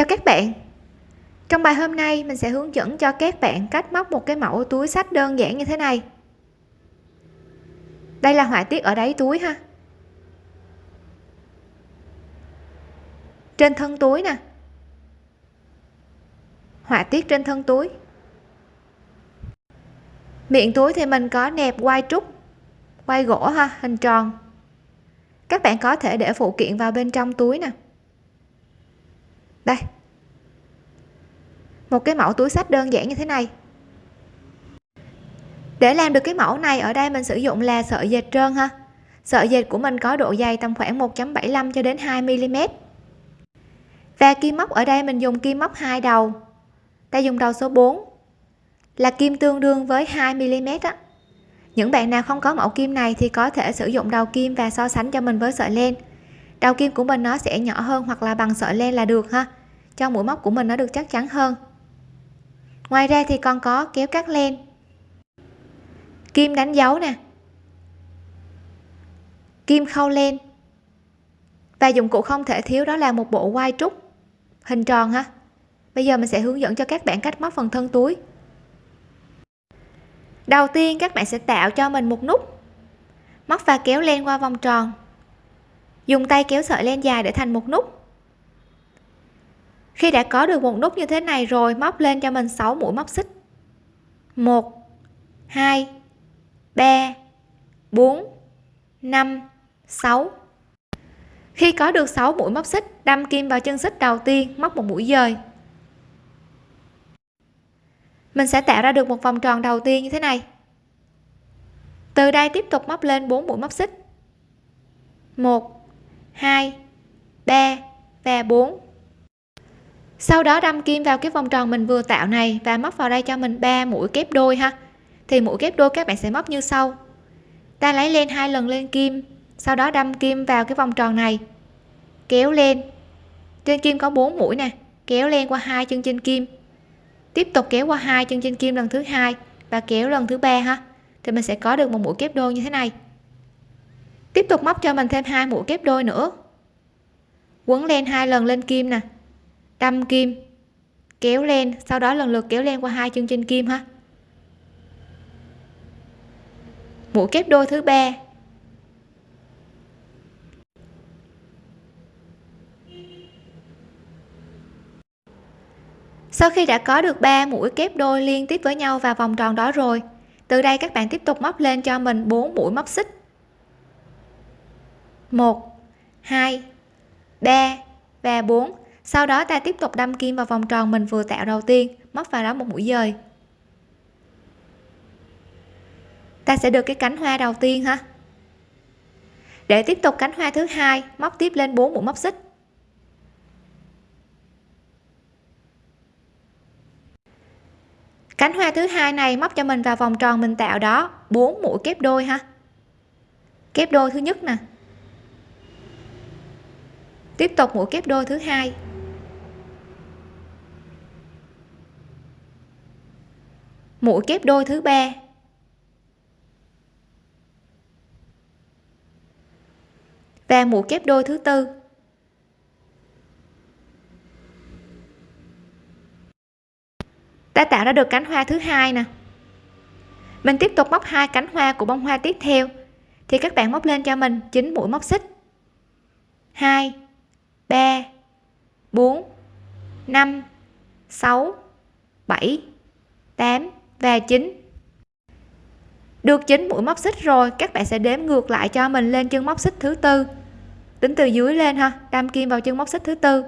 Chào các bạn. Trong bài hôm nay mình sẽ hướng dẫn cho các bạn cách móc một cái mẫu túi sách đơn giản như thế này. Đây là họa tiết ở đáy túi ha. Trên thân túi nè. Họa tiết trên thân túi. Miệng túi thì mình có nẹp quai trúc Quai gỗ ha, hình tròn. Các bạn có thể để phụ kiện vào bên trong túi nè đây. Một cái mẫu túi sách đơn giản như thế này. Để làm được cái mẫu này, ở đây mình sử dụng là sợi dệt trơn ha. Sợi dệt của mình có độ dày tầm khoảng 1.75 cho đến 2 mm và kim móc, ở đây mình dùng kim móc hai đầu. Ta dùng đầu số 4 là kim tương đương với 2 mm á. Những bạn nào không có mẫu kim này thì có thể sử dụng đầu kim và so sánh cho mình với sợi len. Đầu kim của mình nó sẽ nhỏ hơn hoặc là bằng sợi len là được ha cho mũi móc của mình nó được chắc chắn hơn. Ngoài ra thì còn có kéo cắt len. Kim đánh dấu nè. Kim khâu len. Và dụng cụ không thể thiếu đó là một bộ quai trúc, hình tròn ha. Bây giờ mình sẽ hướng dẫn cho các bạn cách móc phần thân túi. Đầu tiên các bạn sẽ tạo cho mình một nút. Móc và kéo len qua vòng tròn. Dùng tay kéo sợi len dài để thành một nút khi đã có được một nút như thế này rồi, móc lên cho mình 6 mũi móc xích. 1 2 3 4 5 6 khi có được 6 mũi móc xích, đâm kim vào chân xích đầu tiên, móc một mũi dời. Mình sẽ tạo ra được một vòng tròn đầu tiên như thế này. Từ đây tiếp tục móc lên 4 mũi móc xích. 1 2 3 và 4 sau đó đâm kim vào cái vòng tròn mình vừa tạo này và móc vào đây cho mình 3 mũi kép đôi ha. Thì mũi kép đôi các bạn sẽ móc như sau. Ta lấy lên hai lần lên kim, sau đó đâm kim vào cái vòng tròn này. Kéo lên. Trên kim có 4 mũi nè, kéo lên qua hai chân trên kim. Tiếp tục kéo qua hai chân trên kim lần thứ hai và kéo lần thứ ba ha. Thì mình sẽ có được một mũi kép đôi như thế này. Tiếp tục móc cho mình thêm hai mũi kép đôi nữa. Quấn lên hai lần lên kim nè đâm kim. Kéo lên, sau đó lần lượt kéo lên qua hai chân trên kim ha. Mũi kép đôi thứ ba. Sau khi đã có được 3 mũi kép đôi liên tiếp với nhau và vòng tròn đó rồi, từ đây các bạn tiếp tục móc lên cho mình 4 mũi móc xích. 1 2 3 và 4 sau đó ta tiếp tục đâm kim vào vòng tròn mình vừa tạo đầu tiên móc vào đó một mũi dời. Ta sẽ được cái cánh hoa đầu tiên ha để tiếp tục cánh hoa thứ hai, móc tiếp lên 4 mũi móc xích. Cánh hoa thứ hai này móc cho mình vào vòng tròn mình tạo đó 4 mũi kép đôi ha. Kép đôi thứ nhất nè. Tiếp tục mũi kép đôi thứ hai. Mũi kép đôi thứ ba. Và mũi kép đôi thứ tư. Ta tạo ra được cánh hoa thứ hai nè. Mình tiếp tục móc hai cánh hoa của bông hoa tiếp theo. Thì các bạn móc lên cho mình 9 mũi móc xích. 2 3 4 5 6 7 8 và 9 được 9 mũi móc xích rồi, các bạn sẽ đếm ngược lại cho mình lên chân móc xích thứ tư. Tính từ dưới lên ha, đâm kim vào chân móc xích thứ tư.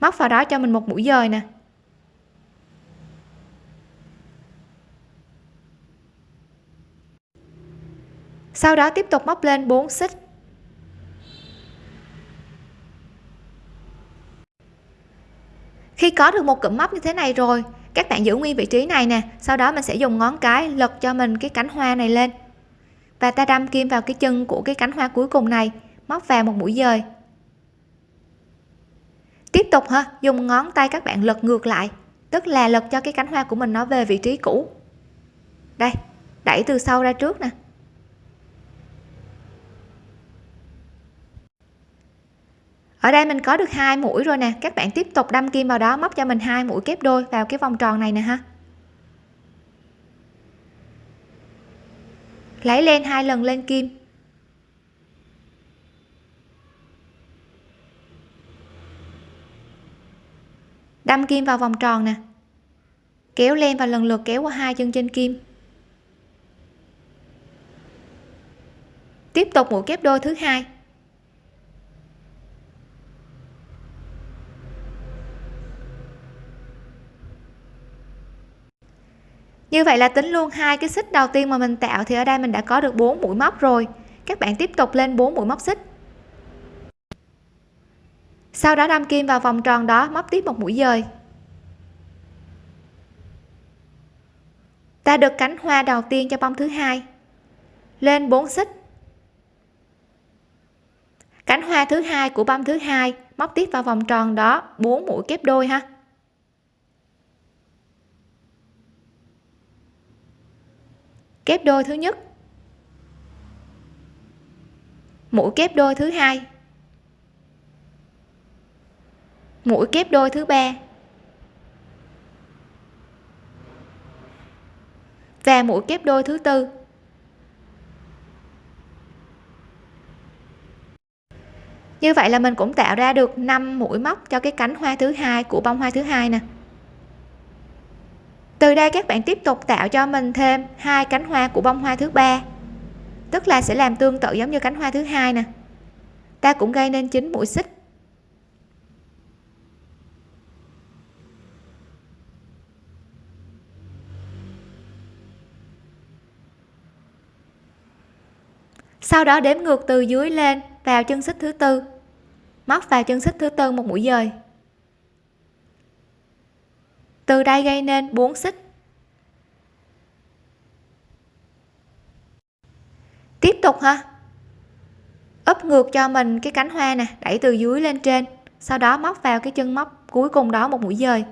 Móc vào đó cho mình một mũi dời nè. Sau đó tiếp tục móc lên 4 xích. Khi có được một cụm móc như thế này rồi các bạn giữ nguyên vị trí này nè, sau đó mình sẽ dùng ngón cái lật cho mình cái cánh hoa này lên. Và ta đâm kim vào cái chân của cái cánh hoa cuối cùng này, móc vào một mũi dời. Tiếp tục ha, dùng ngón tay các bạn lật ngược lại, tức là lật cho cái cánh hoa của mình nó về vị trí cũ. Đây, đẩy từ sau ra trước nè. Ở đây mình có được hai mũi rồi nè. Các bạn tiếp tục đâm kim vào đó, móc cho mình hai mũi kép đôi vào cái vòng tròn này nè ha. Lấy lên hai lần lên kim. Đâm kim vào vòng tròn nè. Kéo len và lần lượt kéo qua hai chân trên kim. Tiếp tục mũi kép đôi thứ hai. Như vậy là tính luôn hai cái xích đầu tiên mà mình tạo thì ở đây mình đã có được 4 mũi móc rồi. Các bạn tiếp tục lên 4 mũi móc xích. Sau đó đâm kim vào vòng tròn đó, móc tiếp một mũi dời. Ta được cánh hoa đầu tiên cho bông thứ hai. Lên 4 xích. Cánh hoa thứ hai của bông thứ hai, móc tiếp vào vòng tròn đó 4 mũi kép đôi ha. Kép đôi thứ nhất. Mũi kép đôi thứ hai. Mũi kép đôi thứ ba. Và mũi kép đôi thứ tư. Như vậy là mình cũng tạo ra được 5 mũi móc cho cái cánh hoa thứ hai, của bông hoa thứ hai nè từ đây các bạn tiếp tục tạo cho mình thêm hai cánh hoa của bông hoa thứ ba, tức là sẽ làm tương tự giống như cánh hoa thứ hai nè. Ta cũng gây nên chín mũi xích. Sau đó đếm ngược từ dưới lên vào chân xích thứ tư, móc vào chân xích thứ tư một mũi dời từ đây gây nên 4 xích. Tiếp tục ha. Úp ngược cho mình cái cánh hoa nè, đẩy từ dưới lên trên, sau đó móc vào cái chân móc cuối cùng đó một mũi dời.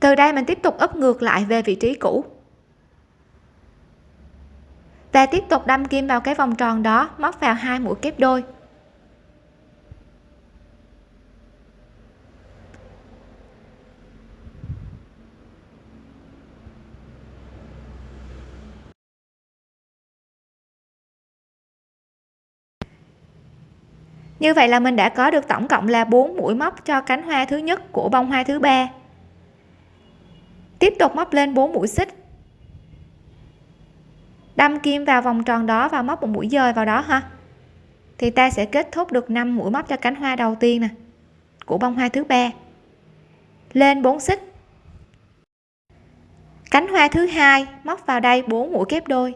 Từ đây mình tiếp tục úp ngược lại về vị trí cũ. Và tiếp tục đâm kim vào cái vòng tròn đó, móc vào hai mũi kép đôi. Như vậy là mình đã có được tổng cộng là 4 mũi móc cho cánh hoa thứ nhất của bông hoa thứ ba. Tiếp tục móc lên 4 mũi xích. Đâm kim vào vòng tròn đó và móc một mũi dời vào đó ha. Thì ta sẽ kết thúc được 5 mũi móc cho cánh hoa đầu tiên nè, của bông hoa thứ ba. Lên 4 xích. Cánh hoa thứ hai móc vào đây 4 mũi kép đôi.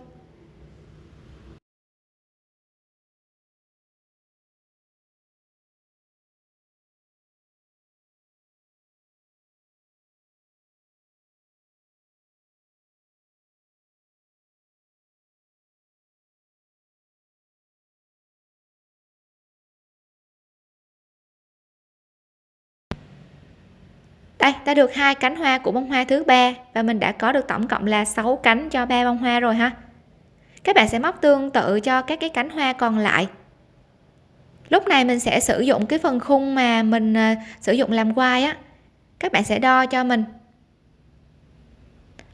Đây, ta được hai cánh hoa của bông hoa thứ ba và mình đã có được tổng cộng là 6 cánh cho ba bông hoa rồi ha. Các bạn sẽ móc tương tự cho các cái cánh hoa còn lại. Lúc này mình sẽ sử dụng cái phần khung mà mình à, sử dụng làm quai á. Các bạn sẽ đo cho mình.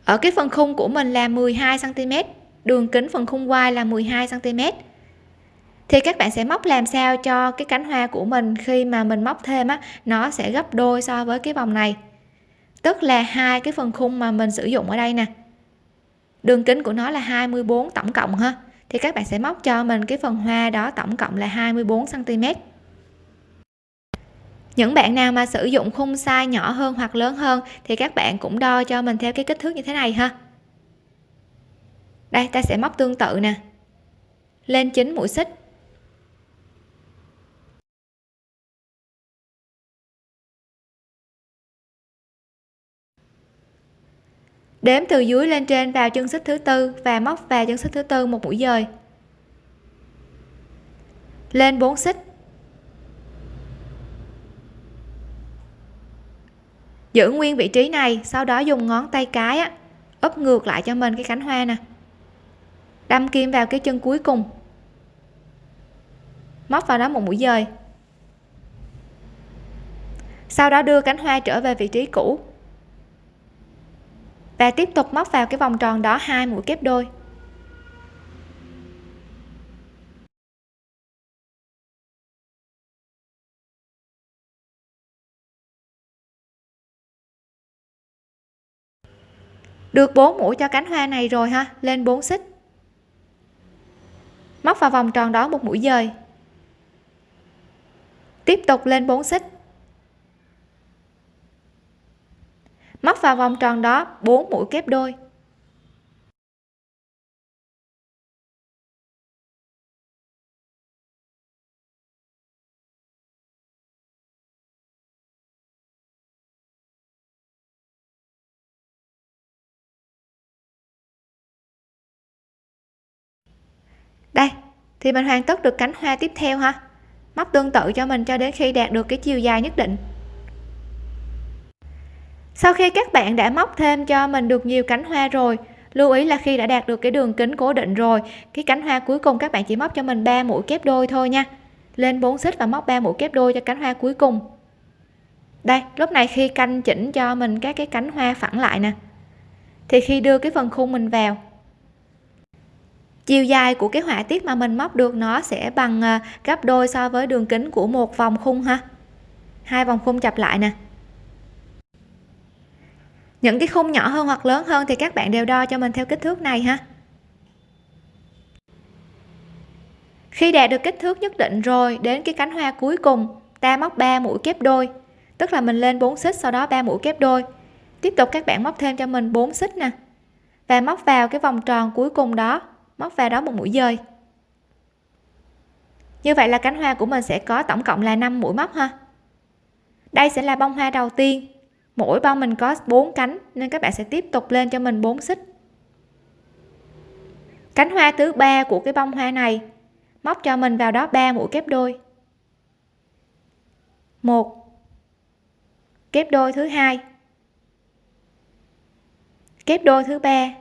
Ở cái phần khung của mình là 12 cm đường kính phần khung quai là 12 cm thì các bạn sẽ móc làm sao cho cái cánh hoa của mình khi mà mình móc thêm á, nó sẽ gấp đôi so với cái vòng này. Tức là hai cái phần khung mà mình sử dụng ở đây nè. Đường kính của nó là 24 tổng cộng ha. Thì các bạn sẽ móc cho mình cái phần hoa đó tổng cộng là 24 cm những bạn nào mà sử dụng khung size nhỏ hơn hoặc lớn hơn thì các bạn cũng đo cho mình theo cái kích thước như thế này ha. Đây, ta sẽ móc tương tự nè. Lên 9 mũi xích. Đếm từ dưới lên trên vào chân xích thứ tư và móc vào chân xích thứ tư một mũi dời. Lên 4 xích. Giữ nguyên vị trí này sau đó dùng ngón tay cái á, úp ngược lại cho mình cái cánh hoa nè. Đâm kim vào cái chân cuối cùng. Móc vào đó một mũi dời. Sau đó đưa cánh hoa trở về vị trí cũ và tiếp tục móc vào cái vòng tròn đó hai mũi kép đôi. Được 4 mũi cho cánh hoa này rồi ha, lên 4 xích. Móc vào vòng tròn đó một mũi dời. Tiếp tục lên 4 xích. Móc vào vòng tròn đó 4 mũi kép đôi. Đây, thì mình hoàn tất được cánh hoa tiếp theo ha. Móc tương tự cho mình cho đến khi đạt được cái chiều dài nhất định sau khi các bạn đã móc thêm cho mình được nhiều cánh hoa rồi, lưu ý là khi đã đạt được cái đường kính cố định rồi, cái cánh hoa cuối cùng các bạn chỉ móc cho mình 3 mũi kép đôi thôi nha. Lên 4 xích và móc 3 mũi kép đôi cho cánh hoa cuối cùng. Đây, lúc này khi canh chỉnh cho mình các cái cánh hoa phẳng lại nè, thì khi đưa cái phần khung mình vào, chiều dài của cái họa tiết mà mình móc được nó sẽ bằng à, gấp đôi so với đường kính của một vòng khung ha. Hai vòng khung chập lại nè những cái khung nhỏ hơn hoặc lớn hơn thì các bạn đều đo cho mình theo kích thước này ha. Khi đạt được kích thước nhất định rồi, đến cái cánh hoa cuối cùng, ta móc 3 mũi kép đôi, tức là mình lên 4 xích sau đó 3 mũi kép đôi. Tiếp tục các bạn móc thêm cho mình 4 xích nè, và móc vào cái vòng tròn cuối cùng đó, móc vào đó một mũi dời. Như vậy là cánh hoa của mình sẽ có tổng cộng là 5 mũi móc ha. Đây sẽ là bông hoa đầu tiên mỗi bông mình có 4 cánh, nên các bạn sẽ tiếp tục lên cho mình 4 xích. Cánh hoa thứ ba của cái bông hoa này, móc cho mình vào đó 3 mũi kép đôi. Một. Kép đôi thứ hai. Kép đôi thứ ba.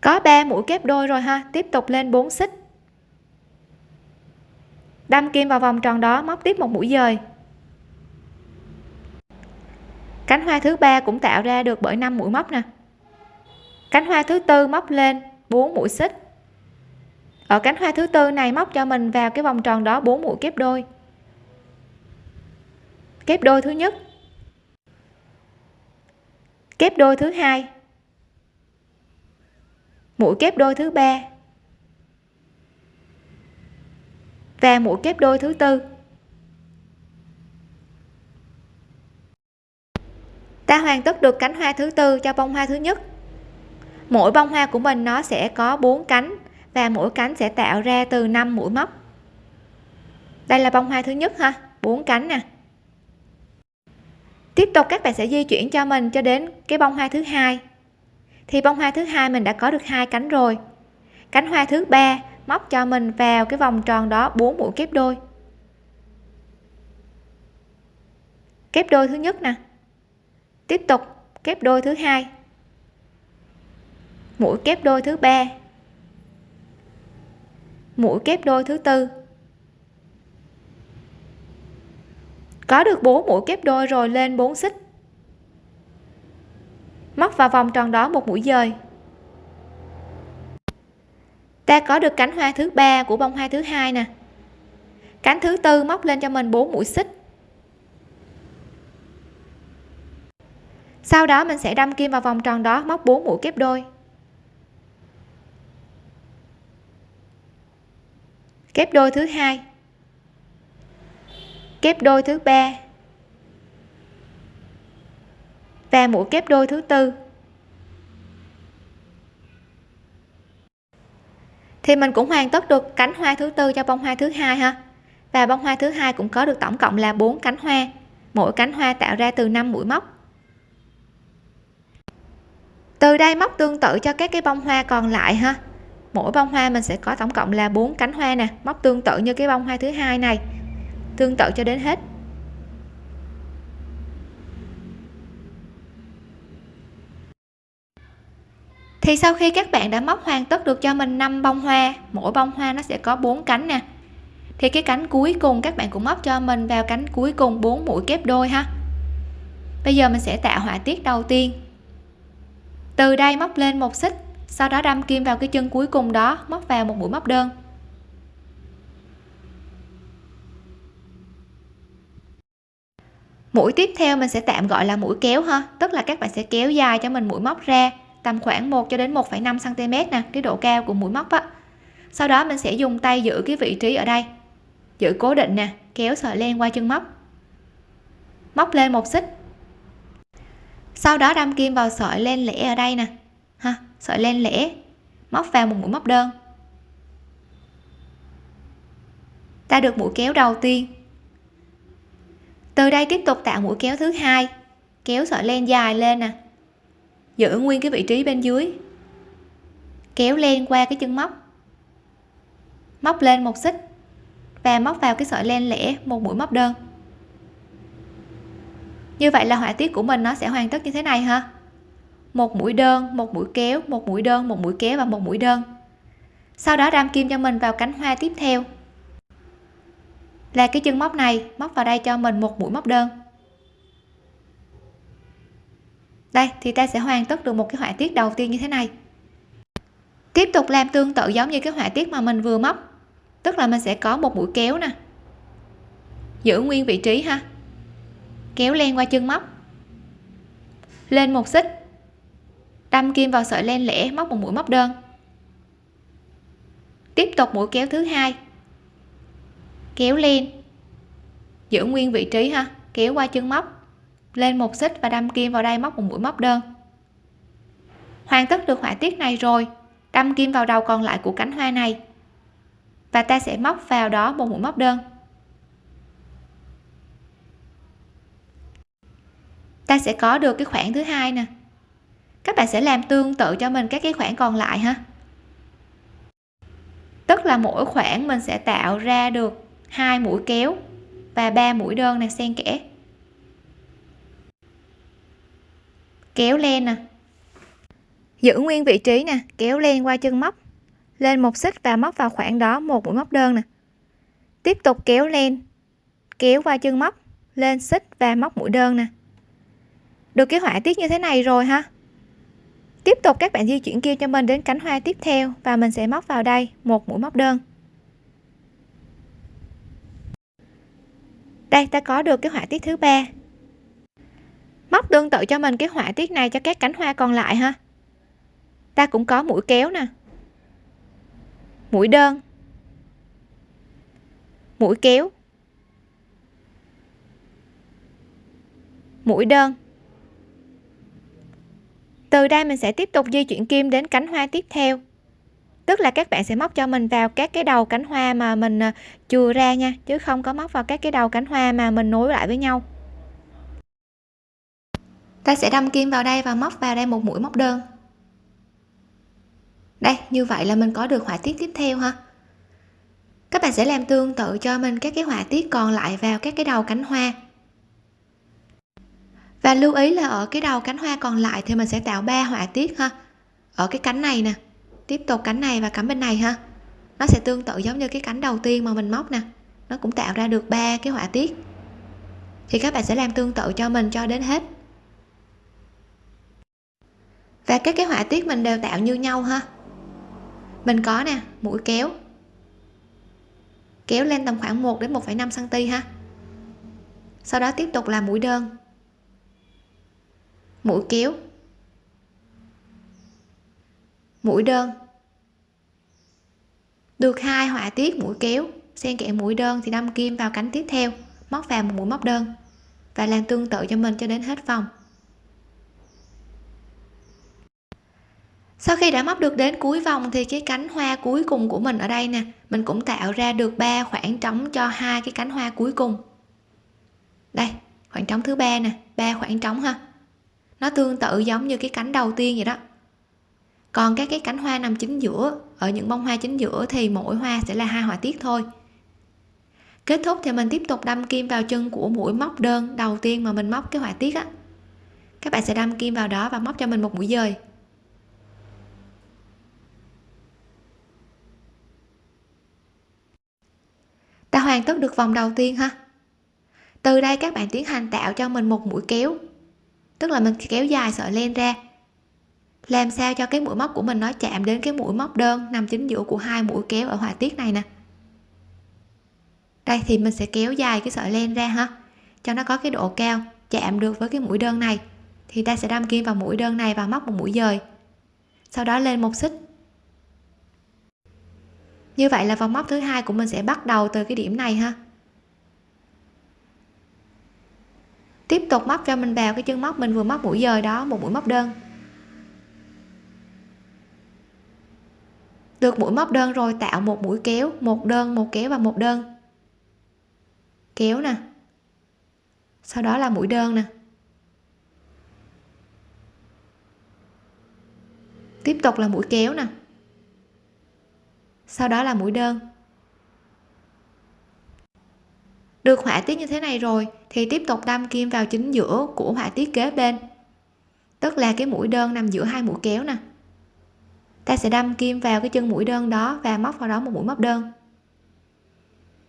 Có 3 mũi kép đôi rồi ha, tiếp tục lên 4 xích. Đâm kim vào vòng tròn đó, móc tiếp một mũi dời cánh hoa thứ ba cũng tạo ra được bởi 5 mũi móc nè. Cánh hoa thứ tư móc lên 4 mũi xích. Ở cánh hoa thứ tư này móc cho mình vào cái vòng tròn đó 4 mũi kép đôi. Kép đôi thứ nhất. Kép đôi thứ hai. Mũi kép đôi thứ ba. Và mũi kép đôi thứ tư. Ta hoàn tất được cánh hoa thứ tư cho bông hoa thứ nhất. Mỗi bông hoa của mình nó sẽ có 4 cánh và mỗi cánh sẽ tạo ra từ 5 mũi móc. Đây là bông hoa thứ nhất ha 4 cánh nè. Tiếp tục các bạn sẽ di chuyển cho mình cho đến cái bông hoa thứ hai. Thì bông hoa thứ hai mình đã có được hai cánh rồi. Cánh hoa thứ ba móc cho mình vào cái vòng tròn đó 4 mũi kép đôi. Kép đôi thứ nhất nè tiếp tục kép đôi thứ hai. Mũi kép đôi thứ ba. Mũi kép đôi thứ tư. Có được 4 mũi kép đôi rồi lên 4 xích. Móc vào vòng tròn đó một mũi dời. Ta có được cánh hoa thứ ba của bông hoa thứ hai nè. Cánh thứ tư móc lên cho mình 4 mũi xích. Sau đó mình sẽ đâm kim vào vòng tròn đó, móc 4 mũi kép đôi. Kép đôi thứ hai. Kép đôi thứ ba. Và mũi kép đôi thứ tư. Thì mình cũng hoàn tất được cánh hoa thứ tư cho bông hoa thứ hai ha. Và bông hoa thứ hai cũng có được tổng cộng là 4 cánh hoa. Mỗi cánh hoa tạo ra từ 5 mũi móc từ đây móc tương tự cho các cái bông hoa còn lại ha. Mỗi bông hoa mình sẽ có tổng cộng là bốn cánh hoa nè, móc tương tự như cái bông hoa thứ hai này. Tương tự cho đến hết. Thì sau khi các bạn đã móc hoàn tất được cho mình 5 bông hoa, mỗi bông hoa nó sẽ có 4 cánh nè. Thì cái cánh cuối cùng các bạn cũng móc cho mình vào cánh cuối cùng 4 mũi kép đôi ha. Bây giờ mình sẽ tạo họa tiết đầu tiên từ đây móc lên một xích sau đó đâm kim vào cái chân cuối cùng đó móc vào một mũi móc đơn. Mũi tiếp theo mình sẽ tạm gọi là mũi kéo ha tức là các bạn sẽ kéo dài cho mình mũi móc ra tầm khoảng 1 cho đến 1,5 cm nè cái độ cao của mũi móc á. Sau đó mình sẽ dùng tay giữ cái vị trí ở đây giữ cố định nè kéo sợi len qua chân móc. Móc lên một xích sau đó đâm kim vào sợi len lẻ ở đây nè. Ha, sợi len lẻ. Móc vào một mũi móc đơn. Ta được mũi kéo đầu tiên. Từ đây tiếp tục tạo mũi kéo thứ hai. Kéo sợi len dài lên nè. Giữ nguyên cái vị trí bên dưới. Kéo len qua cái chân móc. Móc lên một xích. Và móc vào cái sợi len lẻ, một mũi móc đơn như vậy là họa tiết của mình nó sẽ hoàn tất như thế này ha một mũi đơn, một mũi kéo, một mũi đơn, một mũi kéo và một mũi đơn. Sau đó đam kim cho mình vào cánh hoa tiếp theo. Là cái chân móc này, móc vào đây cho mình một mũi móc đơn. Đây, thì ta sẽ hoàn tất được một cái họa tiết đầu tiên như thế này. Tiếp tục làm tương tự giống như cái họa tiết mà mình vừa móc. Tức là mình sẽ có một mũi kéo nè. Giữ nguyên vị trí ha kéo len qua chân móc. Lên một xích. Đâm kim vào sợi len lẻ móc một mũi móc đơn. Tiếp tục mũi kéo thứ hai. Kéo len. Giữ nguyên vị trí ha, kéo qua chân móc. Lên một xích và đâm kim vào đây móc một mũi móc đơn. Hoàn tất được họa tiết này rồi, đâm kim vào đầu còn lại của cánh hoa này. Và ta sẽ móc vào đó một mũi móc đơn. Ta sẽ có được cái khoảng thứ hai nè. Các bạn sẽ làm tương tự cho mình các cái khoảng còn lại ha. Tức là mỗi khoảng mình sẽ tạo ra được hai mũi kéo và ba mũi đơn này xen kẽ. Kéo len nè. Giữ nguyên vị trí nè, kéo len qua chân móc. Lên một xích và móc vào khoảng đó một mũi móc đơn nè. Tiếp tục kéo len, kéo qua chân móc, lên xích và móc mũi đơn nè được cái họa tiết như thế này rồi ha tiếp tục các bạn di chuyển kia cho mình đến cánh hoa tiếp theo và mình sẽ móc vào đây, một mũi móc đơn. Đây, ta có được cái họa tiết thứ ba. Móc tương tự cho mình cái họa tiết này cho các cánh hoa còn lại ha ta cũng có mũi kéo nè. Mũi đơn. Mũi kéo. Mũi đơn từ đây mình sẽ tiếp tục di chuyển kim đến cánh hoa tiếp theo. Tức là các bạn sẽ móc cho mình vào các cái đầu cánh hoa mà mình à, chừa ra nha, chứ không có móc vào các cái đầu cánh hoa mà mình nối lại với nhau. Ta sẽ đâm kim vào đây và móc vào đây một mũi móc đơn. Đây, như vậy là mình có được họa tiết tiếp theo ha. Các bạn sẽ làm tương tự cho mình các cái họa tiết còn lại vào các cái đầu cánh hoa và lưu ý là ở cái đầu cánh hoa còn lại thì mình sẽ tạo ba họa tiết ha. Ở cái cánh này nè tiếp tục cánh này và cánh bên này ha. Nó sẽ tương tự giống như cái cánh đầu tiên mà mình móc nè. Nó cũng tạo ra được ba cái họa tiết. Thì các bạn sẽ làm tương tự cho mình cho đến hết. Và các cái họa tiết mình đều tạo như nhau ha. Mình có nè mũi kéo. Kéo lên tầm khoảng 1 đến 1,5 cm ha. Sau đó tiếp tục là mũi đơn mũi kéo. Mũi đơn. Được hai họa tiết mũi kéo. Xen kẽ mũi đơn thì đâm kim vào cánh tiếp theo, móc vào một mũi móc đơn và làm tương tự cho mình cho đến hết vòng. Sau khi đã móc được đến cuối vòng thì cái cánh hoa cuối cùng của mình ở đây nè, mình cũng tạo ra được ba khoảng trống cho hai cái cánh hoa cuối cùng. Đây, khoảng trống thứ ba nè, ba khoảng trống ha nó tương tự giống như cái cánh đầu tiên vậy đó. Còn các cái cánh hoa nằm chính giữa, ở những bông hoa chính giữa thì mỗi hoa sẽ là hai họa tiết thôi. Kết thúc thì mình tiếp tục đâm kim vào chân của mũi móc đơn đầu tiên mà mình móc cái họa tiết á. Các bạn sẽ đâm kim vào đó và móc cho mình một mũi dời. Đã hoàn tất được vòng đầu tiên ha. Từ đây các bạn tiến hành tạo cho mình một mũi kéo tức là mình kéo dài sợi len ra. Làm sao cho cái mũi móc của mình nó chạm đến cái mũi móc đơn nằm chính giữa của hai mũi kéo ở họa tiết này nè. Đây, thì mình sẽ kéo dài cái sợi len ra ha. Cho nó có cái độ cao, chạm được với cái mũi đơn này. Thì ta sẽ đâm kim vào mũi đơn này và móc một mũi dời. Sau đó lên một xích. Như vậy là vòng móc thứ hai của mình sẽ bắt đầu từ cái điểm này ha. Tiếp tục móc cho mình vào cái chân móc mình vừa móc mũi dời đó, một mũi móc đơn. Được mũi móc đơn rồi, tạo một mũi kéo, một đơn, một kéo và một đơn. Kéo nè. Sau đó là mũi đơn nè. Tiếp tục là mũi kéo nè. Sau đó là mũi đơn. Được họa tiết như thế này rồi, thì tiếp tục đâm kim vào chính giữa của họa tiết kế bên. Tức là cái mũi đơn nằm giữa hai mũi kéo nè. Ta sẽ đâm kim vào cái chân mũi đơn đó và móc vào đó một mũi móc đơn.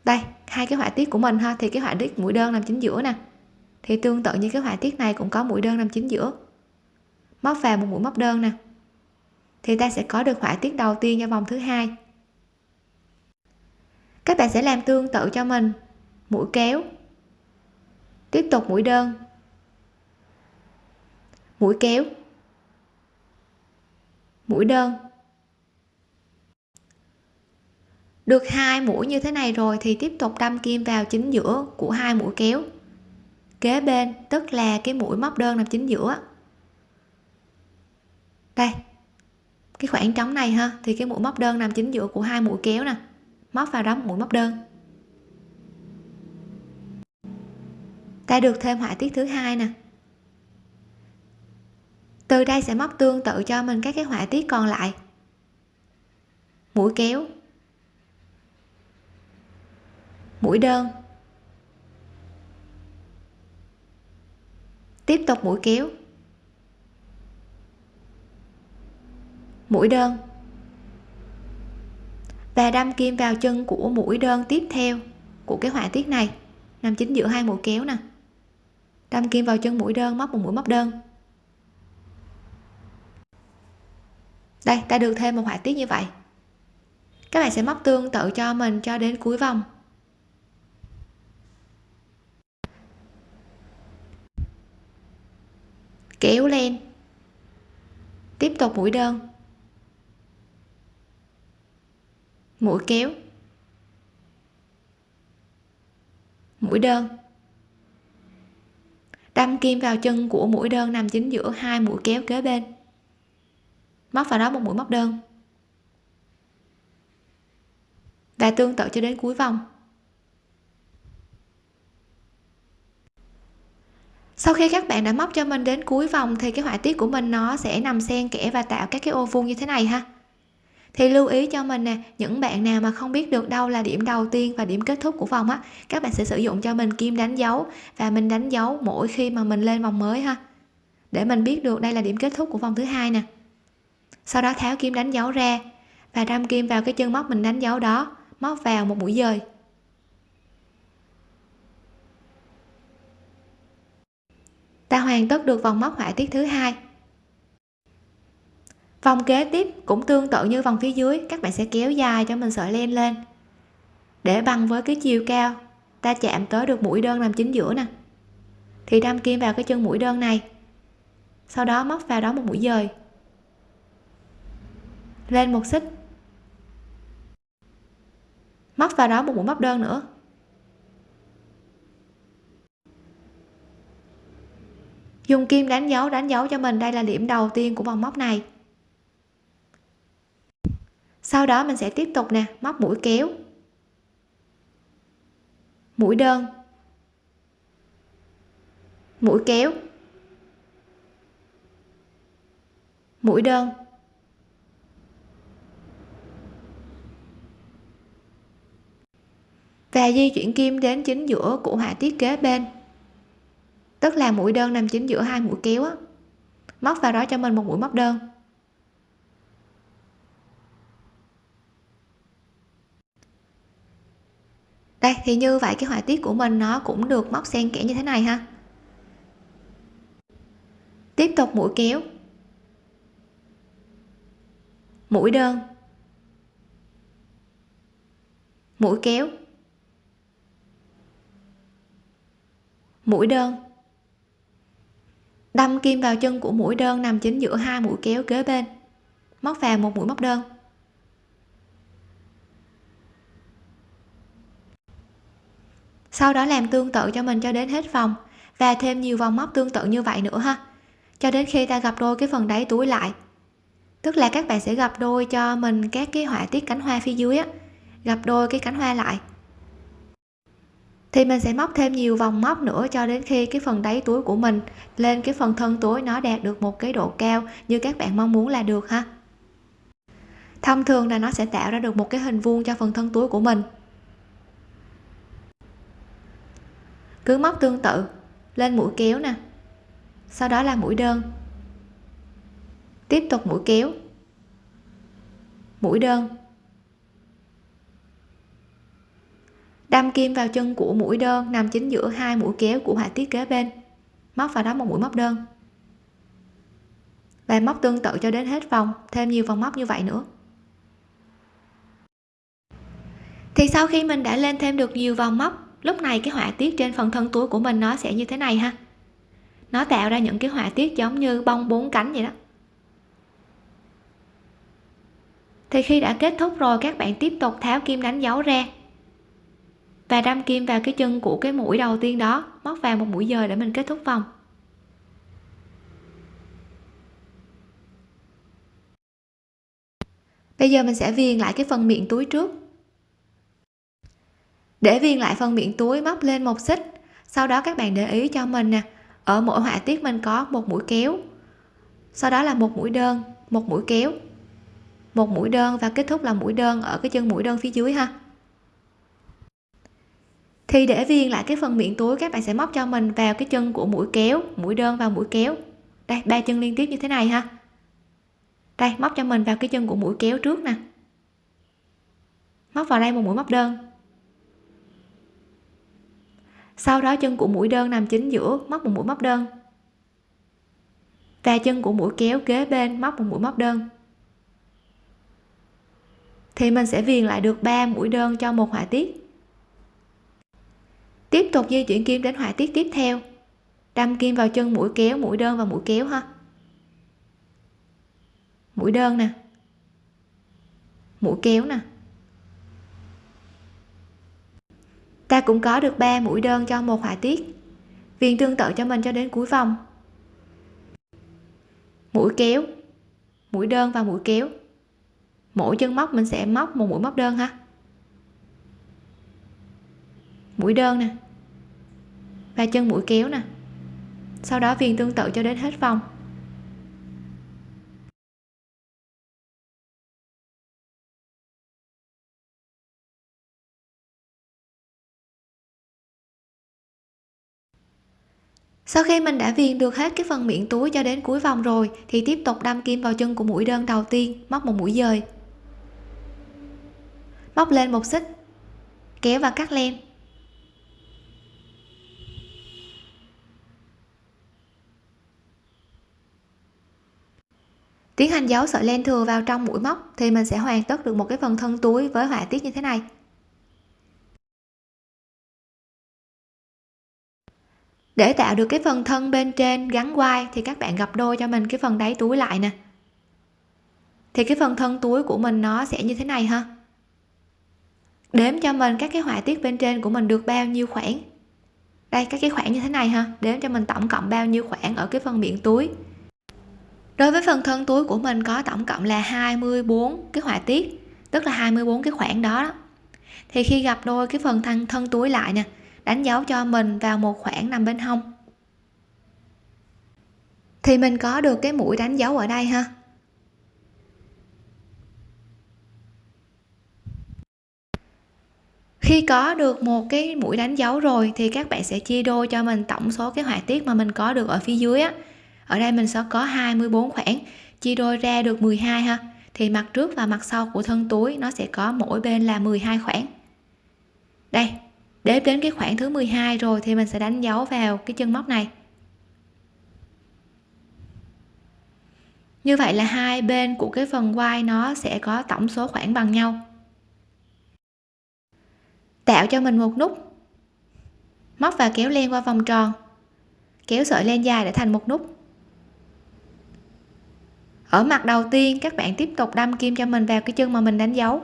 Đây, hai cái họa tiết của mình ha, thì cái họa tiết mũi đơn nằm chính giữa nè. Thì tương tự như cái họa tiết này cũng có mũi đơn nằm chính giữa. Móc vào một mũi móc đơn nè. Thì ta sẽ có được họa tiết đầu tiên cho vòng thứ hai. Các bạn sẽ làm tương tự cho mình mũi kéo. Tiếp tục mũi đơn. Mũi kéo. Mũi đơn. Được hai mũi như thế này rồi thì tiếp tục đâm kim vào chính giữa của hai mũi kéo. Kế bên, tức là cái mũi móc đơn nằm chính giữa. Đây, cái khoảng trống này ha, thì cái mũi móc đơn nằm chính giữa của hai mũi kéo nè. Móc vào đó một mũi móc đơn. Ta được thêm họa tiết thứ hai nè. Từ đây sẽ móc tương tự cho mình các cái họa tiết còn lại. Mũi kéo. Mũi đơn. Tiếp tục mũi kéo. Mũi đơn. Và đâm kim vào chân của mũi đơn tiếp theo của cái họa tiết này. Nằm chính giữa hai mũi kéo nè đâm kim vào chân mũi đơn, móc một mũi móc đơn. Đây, ta được thêm một họa tiết như vậy. Các bạn sẽ móc tương tự cho mình cho đến cuối vòng. Kéo lên. tiếp tục mũi đơn. Mũi kéo. Mũi đơn đâm kim vào chân của mũi đơn nằm chính giữa hai mũi kéo kế bên. Móc vào đó một mũi móc đơn. Và tương tự cho đến cuối vòng. Sau khi các bạn đã móc cho mình đến cuối vòng thì cái họa tiết của mình nó sẽ nằm xen kẽ và tạo các cái ô vuông như thế này ha thì lưu ý cho mình nè, những bạn nào mà không biết được đâu là điểm đầu tiên và điểm kết thúc của vòng á, các bạn sẽ sử dụng cho mình kim đánh dấu và mình đánh dấu mỗi khi mà mình lên vòng mới ha. Để mình biết được đây là điểm kết thúc của vòng thứ hai nè. Sau đó tháo kim đánh dấu ra và đâm kim vào cái chân móc mình đánh dấu đó, móc vào một mũi dời. Ta hoàn tất được vòng móc họa tiết thứ hai vòng kế tiếp cũng tương tự như vòng phía dưới, các bạn sẽ kéo dài cho mình sợi len lên. Để bằng với cái chiều cao, ta chạm tới được mũi đơn nằm chính giữa nè. Thì đâm kim vào cái chân mũi đơn này. Sau đó móc vào đó một mũi dời. Lên một xích. Móc vào đó một mũi móc đơn nữa. Dùng kim đánh dấu đánh dấu cho mình, đây là điểm đầu tiên của vòng móc này sau đó mình sẽ tiếp tục nè, móc mũi kéo. Mũi đơn. Mũi kéo. Mũi đơn. Và di chuyển kim đến chính giữa của họa tiết kế bên. Tức là mũi đơn nằm chính giữa hai mũi kéo á. Móc vào đó cho mình một mũi móc đơn. Đây, thì như vậy cái họa tiết của mình nó cũng được móc xen kẽ như thế này ha. Tiếp tục mũi kéo. Mũi đơn. Mũi kéo. Mũi đơn. Đâm kim vào chân của mũi đơn nằm chính giữa hai mũi kéo kế bên. Móc vào một mũi móc đơn. Sau đó làm tương tự cho mình cho đến hết vòng, và thêm nhiều vòng móc tương tự như vậy nữa ha. Cho đến khi ta gặp đôi cái phần đáy túi lại. Tức là các bạn sẽ gặp đôi cho mình các cái họa tiết cánh hoa phía dưới á. Gặp đôi cái cánh hoa lại. Thì mình sẽ móc thêm nhiều vòng móc nữa cho đến khi cái phần đáy túi của mình lên cái phần thân túi nó đạt được một cái độ cao như các bạn mong muốn là được ha. Thông thường là nó sẽ tạo ra được một cái hình vuông cho phần thân túi của mình. Cứ móc tương tự, lên mũi kéo nè. Sau đó là mũi đơn. Tiếp tục mũi kéo. Mũi đơn. Đâm kim vào chân của mũi đơn nằm chính giữa hai mũi kéo của họa tiết kế bên. Móc vào đó một mũi móc đơn. Và móc tương tự cho đến hết vòng, thêm nhiều vòng móc như vậy nữa. Thì sau khi mình đã lên thêm được nhiều vòng móc lúc này cái họa tiết trên phần thân túi của mình nó sẽ như thế này ha. Nó tạo ra những cái họa tiết giống như bông bốn cánh vậy đó. Thì khi đã kết thúc rồi, các bạn tiếp tục tháo kim đánh dấu ra và đâm kim vào cái chân của cái mũi đầu tiên đó, móc vào một mũi dời để mình kết thúc vòng. Bây giờ mình sẽ viền lại cái phần miệng túi trước để viên lại phần miệng túi móc lên một xích. Sau đó các bạn để ý cho mình nè. Ở mỗi họa tiết mình có một mũi kéo. Sau đó là một mũi đơn, một mũi kéo. Một mũi đơn và kết thúc là mũi đơn ở cái chân mũi đơn phía dưới ha. Thì để viên lại cái phần miệng túi, các bạn sẽ móc cho mình vào cái chân của mũi kéo, mũi đơn và mũi kéo. Đây, ba chân liên tiếp như thế này ha. Đây, móc cho mình vào cái chân của mũi kéo trước nè. Móc vào đây một mũi móc đơn sau đó chân của mũi đơn nằm chính giữa móc một mũi móc đơn. Và chân của mũi kéo kế bên móc một mũi móc đơn. Thì mình sẽ viền lại được 3 mũi đơn cho một họa tiết. Tiếp tục di chuyển kim đến họa tiết tiếp theo. Đâm kim vào chân mũi kéo, mũi đơn và mũi kéo ha. Mũi đơn nè. Mũi kéo nè. Ta cũng có được 3 mũi đơn cho một họa tiết. Viền tương tự cho mình cho đến cuối vòng. Mũi kéo, mũi đơn và mũi kéo. Mỗi chân móc mình sẽ móc một mũi móc đơn ha. Mũi đơn nè và chân mũi kéo nè. Sau đó viền tương tự cho đến hết vòng. Sau khi mình đã viền được hết cái phần miệng túi cho đến cuối vòng rồi, thì tiếp tục đâm kim vào chân của mũi đơn đầu tiên, móc một mũi dời. Móc lên một xích, kéo và cắt len. Tiến hành giấu sợi len thừa vào trong mũi móc thì mình sẽ hoàn tất được một cái phần thân túi với họa tiết như thế này. Để tạo được cái phần thân bên trên gắn quai thì các bạn gập đôi cho mình cái phần đáy túi lại nè. Thì cái phần thân túi của mình nó sẽ như thế này ha. Đếm cho mình các cái họa tiết bên trên của mình được bao nhiêu khoảng. Đây các cái khoảng như thế này ha. Đếm cho mình tổng cộng bao nhiêu khoảng ở cái phần miệng túi. Đối với phần thân túi của mình có tổng cộng là 24 cái họa tiết tức là 24 cái khoảng đó, đó. thì khi gặp đôi cái phần thân thân túi lại nè đánh dấu cho mình vào một khoảng nằm bên hông. Thì mình có được cái mũi đánh dấu ở đây ha? Khi có được một cái mũi đánh dấu rồi thì các bạn sẽ chia đôi cho mình tổng số cái họa tiết mà mình có được ở phía dưới á. Ở đây mình sẽ có 24 khoảng, chia đôi ra được 12 ha. Thì mặt trước và mặt sau của thân túi nó sẽ có mỗi bên là 12 khoảng. Đây đếm đến cái khoảng thứ 12 rồi thì mình sẽ đánh dấu vào cái chân móc này. Như vậy là hai bên của cái phần quai nó sẽ có tổng số khoảng bằng nhau. Tạo cho mình một nút. Móc và kéo len qua vòng tròn. Kéo sợi len dài để thành một nút. Ở mặt đầu tiên, các bạn tiếp tục đâm kim cho mình vào cái chân mà mình đánh dấu.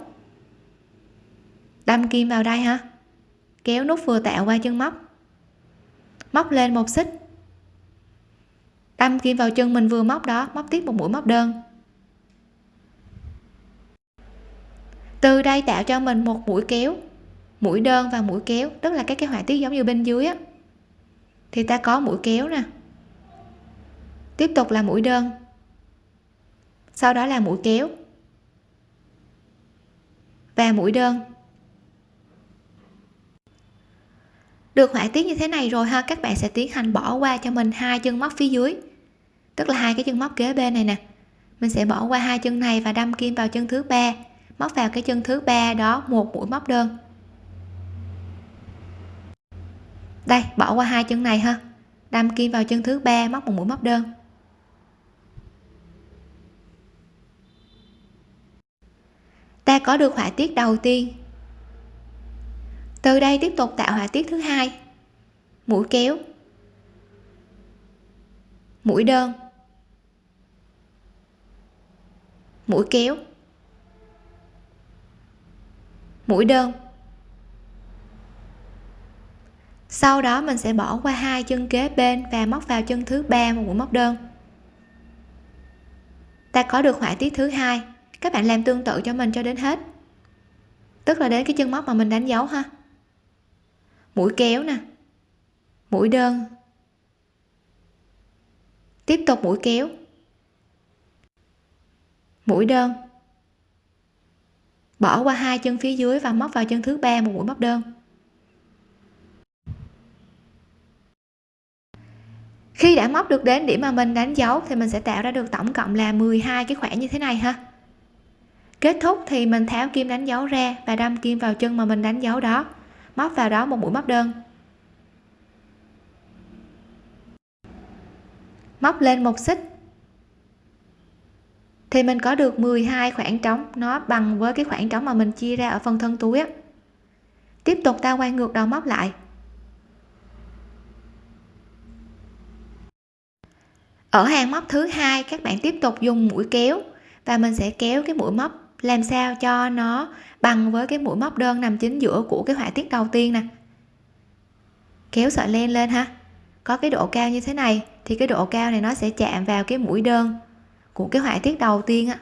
Đâm kim vào đây ha kéo nút vừa tạo qua chân móc. Móc lên một xích. Đâm kim vào chân mình vừa móc đó, móc tiếp một mũi móc đơn. Từ đây tạo cho mình một mũi kéo, mũi đơn và mũi kéo, tức là các cái họa tiết giống như bên dưới á. Thì ta có mũi kéo nè. Tiếp tục là mũi đơn. Sau đó là mũi kéo. Và mũi đơn. Được họa tiết như thế này rồi ha, các bạn sẽ tiến hành bỏ qua cho mình hai chân móc phía dưới. Tức là hai cái chân móc kế bên này nè. Mình sẽ bỏ qua hai chân này và đâm kim vào chân thứ ba. Móc vào cái chân thứ ba đó, một mũi móc đơn. Đây, bỏ qua hai chân này ha. Đâm kim vào chân thứ ba, móc một mũi móc đơn. Ta có được họa tiết đầu tiên từ đây tiếp tục tạo họa tiết thứ hai. Mũi kéo. Mũi đơn. Mũi kéo. Mũi đơn. Sau đó mình sẽ bỏ qua hai chân kế bên và móc vào chân thứ ba một mũi móc đơn. Ta có được họa tiết thứ hai. Các bạn làm tương tự cho mình cho đến hết. Tức là đến cái chân móc mà mình đánh dấu ha mũi kéo nè. Mũi đơn. Tiếp tục mũi kéo. Mũi đơn. Bỏ qua hai chân phía dưới và móc vào chân thứ ba một mũi móc đơn. Khi đã móc được đến điểm mà mình đánh dấu thì mình sẽ tạo ra được tổng cộng là 12 cái khoảng như thế này ha. Kết thúc thì mình tháo kim đánh dấu ra và đâm kim vào chân mà mình đánh dấu đó móc vào đó một mũi móc đơn. Móc lên một xích. Thì mình có được 12 khoảng trống, nó bằng với cái khoảng trống mà mình chia ra ở phần thân túi á. Tiếp tục ta quay ngược đầu móc lại. Ở hàng móc thứ hai, các bạn tiếp tục dùng mũi kéo và mình sẽ kéo cái mũi móc làm sao cho nó bằng với cái mũi móc đơn nằm chính giữa của cái họa tiết đầu tiên nè. Kéo sợi len lên ha. Có cái độ cao như thế này thì cái độ cao này nó sẽ chạm vào cái mũi đơn của cái họa tiết đầu tiên á.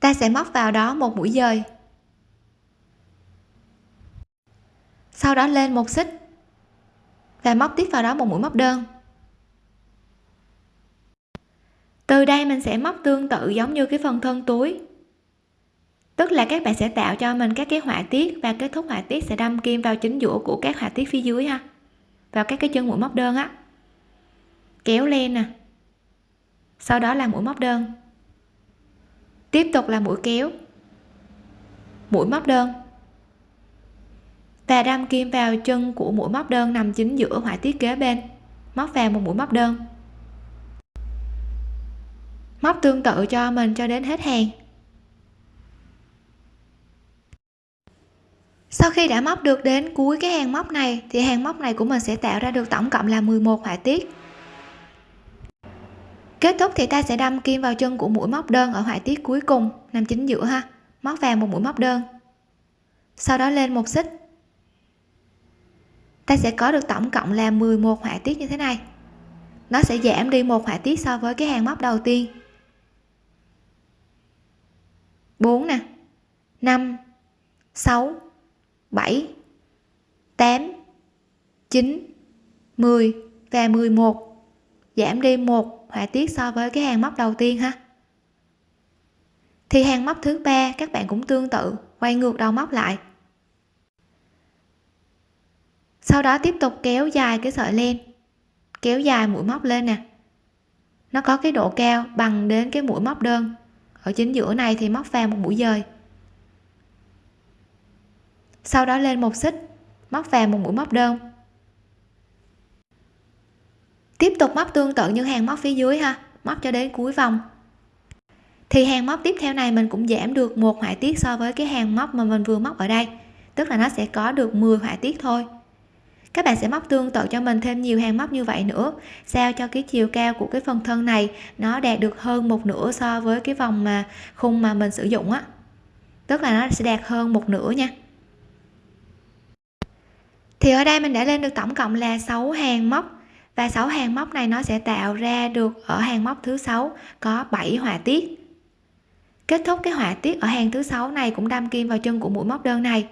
Ta sẽ móc vào đó một mũi dời. Sau đó lên một xích và móc tiếp vào đó một mũi móc đơn. Từ đây mình sẽ móc tương tự giống như cái phần thân túi tức là các bạn sẽ tạo cho mình các cái họa tiết và kết thúc họa tiết sẽ đâm kim vào chính giữa của các họa tiết phía dưới ha. Vào các cái chân mũi móc đơn á. Kéo lên nè. Sau đó là mũi móc đơn. Tiếp tục là mũi kéo. Mũi móc đơn. Và đâm kim vào chân của mũi móc đơn nằm chính giữa họa tiết kế bên. Móc vào một mũi móc đơn. Móc tương tự cho mình cho đến hết hàng. Sau khi đã móc được đến cuối cái hàng móc này, thì hàng móc này của mình sẽ tạo ra được tổng cộng là 11 họa tiết. Kết thúc thì ta sẽ đâm kim vào chân của mũi móc đơn ở họa tiết cuối cùng, nằm chính giữa ha, móc vào một mũi móc đơn. Sau đó lên một xích. Ta sẽ có được tổng cộng là 11 họa tiết như thế này. Nó sẽ giảm đi một họa tiết so với cái hàng móc đầu tiên. 4 nè 5 6 7 8 9 10 và 11 giảm đi một họa tiết so với cái hàng móc đầu tiên ha. Thì hàng móc thứ ba các bạn cũng tương tự, quay ngược đầu móc lại. Sau đó tiếp tục kéo dài cái sợi len, kéo dài mũi móc lên nè. Nó có cái độ cao bằng đến cái mũi móc đơn. Ở chính giữa này thì móc vào một mũi dời sau đó lên một xích, móc vào một mũi móc đơn. Tiếp tục móc tương tự như hàng móc phía dưới ha, móc cho đến cuối vòng. Thì hàng móc tiếp theo này mình cũng giảm được một họa tiết so với cái hàng móc mà mình vừa móc ở đây, tức là nó sẽ có được 10 họa tiết thôi. Các bạn sẽ móc tương tự cho mình thêm nhiều hàng móc như vậy nữa, sao cho cái chiều cao của cái phần thân này nó đạt được hơn một nửa so với cái vòng mà khung mà mình sử dụng á. Tức là nó sẽ đạt hơn một nửa nha thì ở đây mình đã lên được tổng cộng là 6 hàng móc. Và 6 hàng móc này nó sẽ tạo ra được ở hàng móc thứ sáu có 7 họa tiết. Kết thúc cái họa tiết ở hàng thứ sáu này cũng đâm kim vào chân của mũi móc đơn này.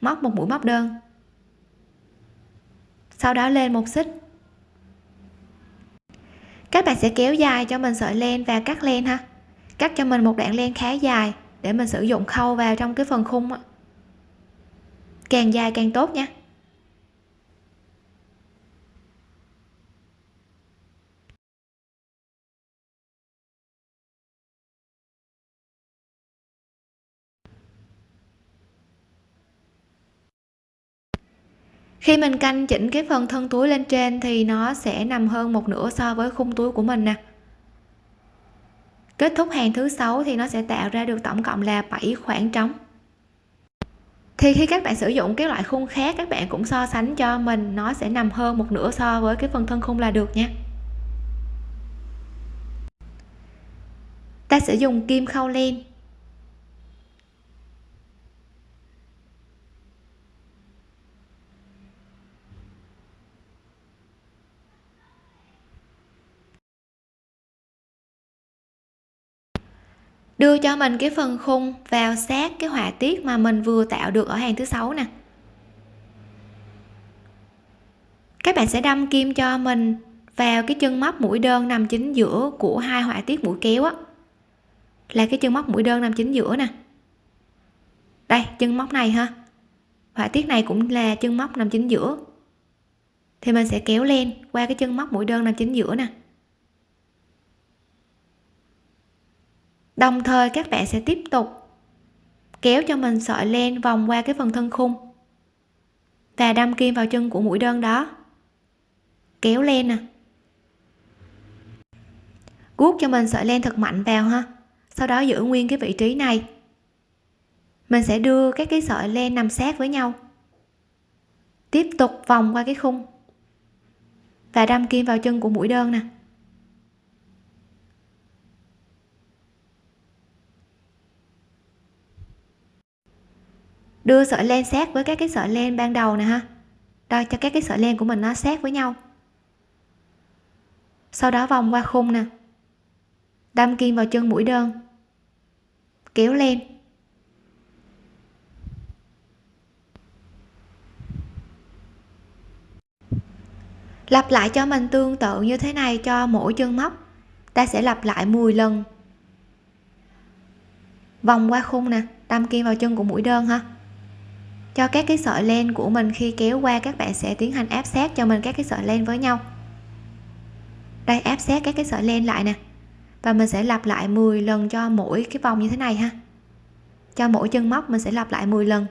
Móc một mũi móc đơn. Sau đó lên một xích. Các bạn sẽ kéo dài cho mình sợi len và cắt len ha. Cắt cho mình một đoạn len khá dài để mình sử dụng khâu vào trong cái phần khung càng dài càng tốt nha. Khi mình canh chỉnh cái phần thân túi lên trên thì nó sẽ nằm hơn một nửa so với khung túi của mình nè. Kết thúc hàng thứ sáu thì nó sẽ tạo ra được tổng cộng là 7 khoảng trống. Thì khi các bạn sử dụng cái loại khung khác, các bạn cũng so sánh cho mình, nó sẽ nằm hơn một nửa so với cái phần thân khung là được nha. Ta sẽ dùng kim khâu len. Đưa cho mình cái phần khung vào sát cái họa tiết mà mình vừa tạo được ở hàng thứ sáu nè. Các bạn sẽ đâm kim cho mình vào cái chân móc mũi đơn nằm chính giữa của hai họa tiết mũi kéo á. Là cái chân móc mũi đơn nằm chính giữa nè. Đây, chân móc này ha. Họa tiết này cũng là chân móc nằm chính giữa. Thì mình sẽ kéo lên qua cái chân móc mũi đơn nằm chính giữa nè. Đồng thời các bạn sẽ tiếp tục kéo cho mình sợi len vòng qua cái phần thân khung và đâm kim vào chân của mũi đơn đó. Kéo len nè. Guốc cho mình sợi len thật mạnh vào ha. Sau đó giữ nguyên cái vị trí này. Mình sẽ đưa các cái sợi len nằm sát với nhau. Tiếp tục vòng qua cái khung và đâm kim vào chân của mũi đơn nè. Đưa sợi len sát với các cái sợi len ban đầu nè ha. Đây cho các cái sợi len của mình nó sát với nhau. Sau đó vòng qua khung nè. Đâm kim vào chân mũi đơn. Kéo lên lặp lại cho mình tương tự như thế này cho mỗi chân móc, ta sẽ lặp lại 10 lần. Vòng qua khung nè, đâm kim vào chân của mũi đơn ha cho các cái sợi len của mình khi kéo qua, các bạn sẽ tiến hành áp sát cho mình các cái sợi len với nhau. Đây, áp sát các cái sợi len lại nè. Và mình sẽ lặp lại 10 lần cho mỗi cái vòng như thế này ha. Cho mỗi chân móc mình sẽ lặp lại 10 lần.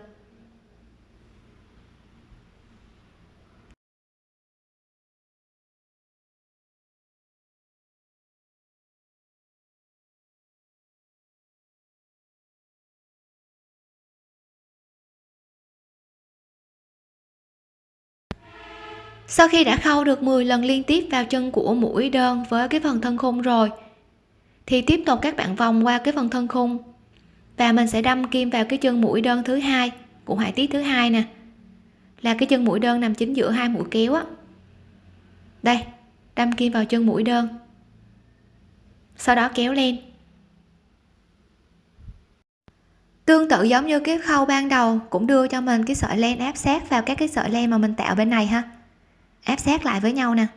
Sau khi đã khâu được 10 lần liên tiếp vào chân của mũi đơn với cái phần thân khung rồi, thì tiếp tục các bạn vòng qua cái phần thân khung. Và mình sẽ đâm kim vào cái chân mũi đơn thứ hai, của họa tiết thứ hai nè. Là cái chân mũi đơn nằm chính giữa hai mũi kéo á. Đây, đâm kim vào chân mũi đơn. Sau đó kéo lên. Tương tự giống như cái khâu ban đầu cũng đưa cho mình cái sợi len áp sát vào các cái sợi len mà mình tạo bên này ha áp sát lại với nhau nè.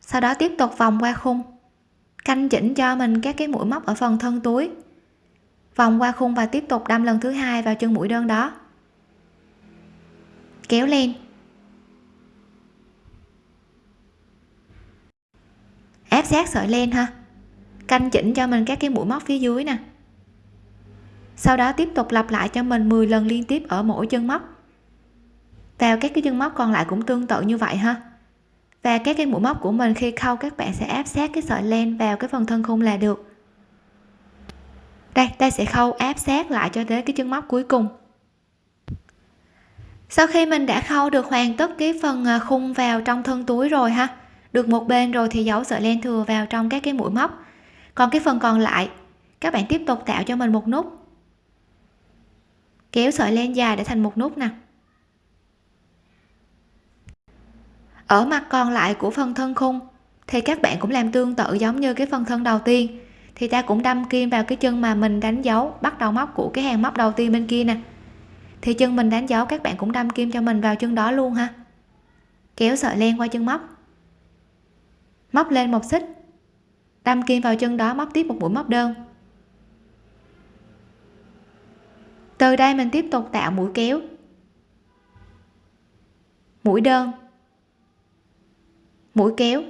Sau đó tiếp tục vòng qua khung, canh chỉnh cho mình các cái mũi móc ở phần thân túi. Vòng qua khung và tiếp tục đâm lần thứ hai vào chân mũi đơn đó. Kéo lên. Áp sát sợi len ha. Canh chỉnh cho mình các cái mũi móc phía dưới nè. Sau đó tiếp tục lặp lại cho mình 10 lần liên tiếp ở mỗi chân móc vào các cái chân móc còn lại cũng tương tự như vậy ha. Và các cái mũi móc của mình khi khâu các bạn sẽ áp sát cái sợi len vào cái phần thân khung là được. Đây, ta sẽ khâu áp sát lại cho tới cái chân móc cuối cùng. Sau khi mình đã khâu được hoàn tất cái phần à, khung vào trong thân túi rồi ha, được một bên rồi thì giấu sợi len thừa vào trong các cái mũi móc. Còn cái phần còn lại, các bạn tiếp tục tạo cho mình một nút. Kéo sợi len dài để thành một nút nè. Ở mặt còn lại của phần thân khung, thì các bạn cũng làm tương tự giống như cái phần thân đầu tiên. Thì ta cũng đâm kim vào cái chân mà mình đánh dấu, bắt đầu móc của cái hàng móc đầu tiên bên kia nè. Thì chân mình đánh dấu, các bạn cũng đâm kim cho mình vào chân đó luôn ha. Kéo sợi len qua chân móc. Móc lên một xích. Đâm kim vào chân đó, móc tiếp một mũi móc đơn. Từ đây mình tiếp tục tạo mũi kéo. Mũi đơn mũi kéo.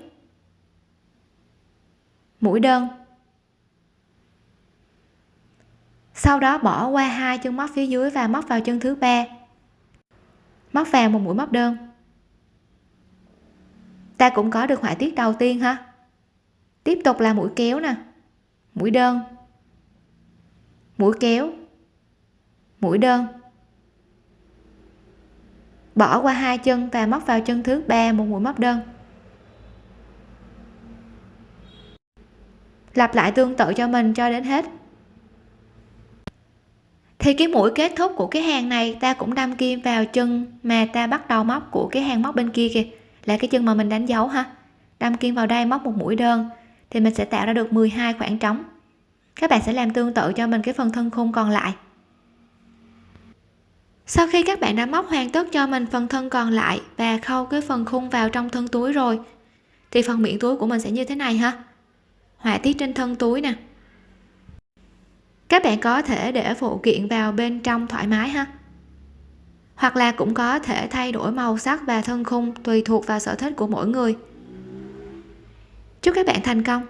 Mũi đơn. Sau đó bỏ qua hai chân móc phía dưới và móc vào chân thứ ba. Móc vào một mũi móc đơn. Ta cũng có được họa tiết đầu tiên ha. Tiếp tục là mũi kéo nè. Mũi đơn. Mũi kéo. Mũi đơn. Bỏ qua hai chân và móc vào chân thứ ba một mũi móc đơn. Lặp lại tương tự cho mình cho đến hết. Thì cái mũi kết thúc của cái hàng này, ta cũng đâm kim vào chân mà ta bắt đầu móc của cái hàng móc bên kia kìa. Là cái chân mà mình đánh dấu ha. Đâm kim vào đây, móc một mũi đơn, thì mình sẽ tạo ra được 12 khoảng trống. Các bạn sẽ làm tương tự cho mình cái phần thân khung còn lại. Sau khi các bạn đã móc hoàn tất cho mình phần thân còn lại và khâu cái phần khung vào trong thân túi rồi, thì phần miệng túi của mình sẽ như thế này ha họa tiết trên thân túi nè. Các bạn có thể để phụ kiện vào bên trong thoải mái ha. Hoặc là cũng có thể thay đổi màu sắc và thân khung tùy thuộc vào sở thích của mỗi người. Chúc các bạn thành công!